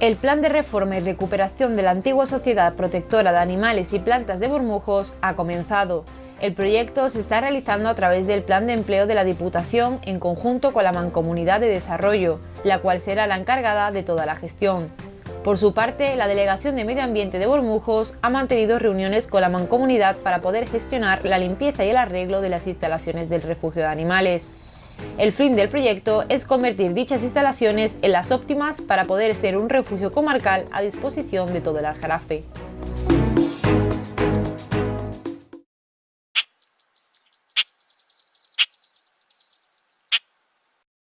El plan de reforma y recuperación de la antigua Sociedad Protectora de Animales y Plantas de Bormujos ha comenzado. El proyecto se está realizando a través del Plan de Empleo de la Diputación en conjunto con la Mancomunidad de Desarrollo, la cual será la encargada de toda la gestión. Por su parte, la Delegación de Medio Ambiente de Bormujos ha mantenido reuniones con la Mancomunidad para poder gestionar la limpieza y el arreglo de las instalaciones del refugio de animales. El fin del proyecto es convertir dichas instalaciones en las óptimas para poder ser un refugio comarcal a disposición de todo el Aljarafe.